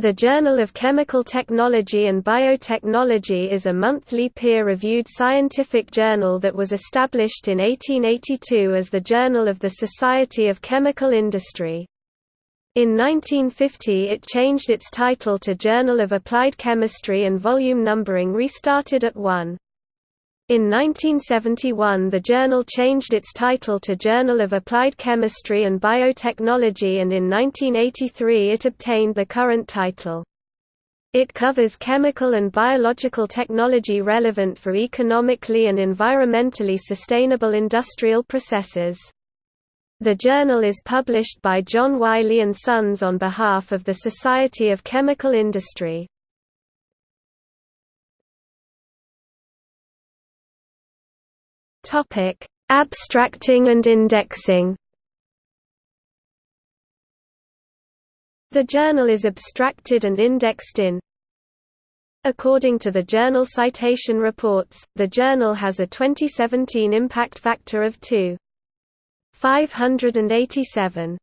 The Journal of Chemical Technology and Biotechnology is a monthly peer-reviewed scientific journal that was established in 1882 as the Journal of the Society of Chemical Industry. In 1950 it changed its title to Journal of Applied Chemistry and volume numbering restarted at 1. In 1971 the journal changed its title to Journal of Applied Chemistry and Biotechnology and in 1983 it obtained the current title. It covers chemical and biological technology relevant for economically and environmentally sustainable industrial processes. The journal is published by John Wiley & Sons on behalf of the Society of Chemical Industry. Topic: Abstracting and indexing. The journal is abstracted and indexed in According to the Journal Citation Reports, the journal has a 2017 impact factor of 2.587.